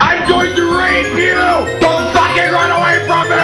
I'm going to rape you! Don't fucking run away from me!